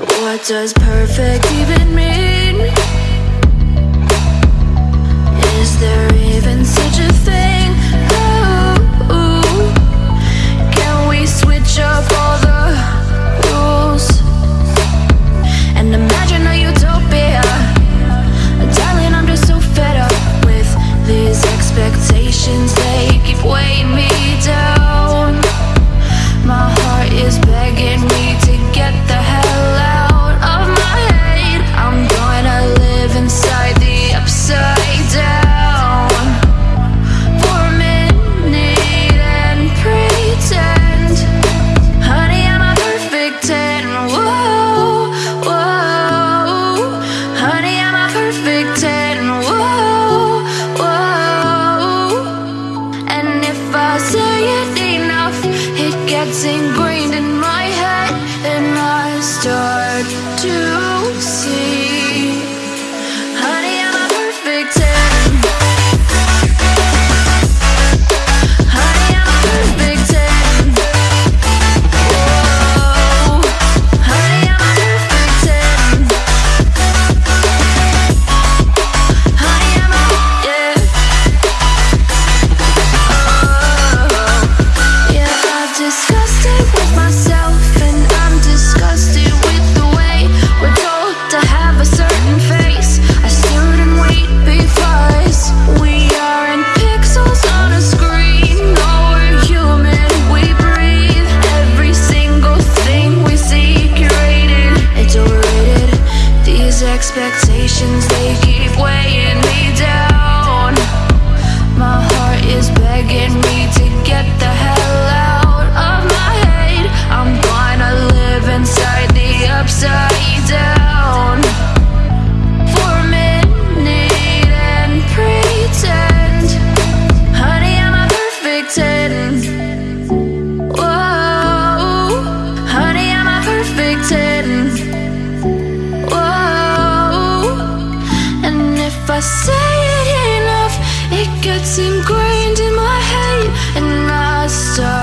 What does perfect even mean? dancing These expectations, they keep weighing me down. My heart is begging me to get the hell out of my head. I'm gonna live inside the upside down. If I say it enough, it gets ingrained in my head, and I start.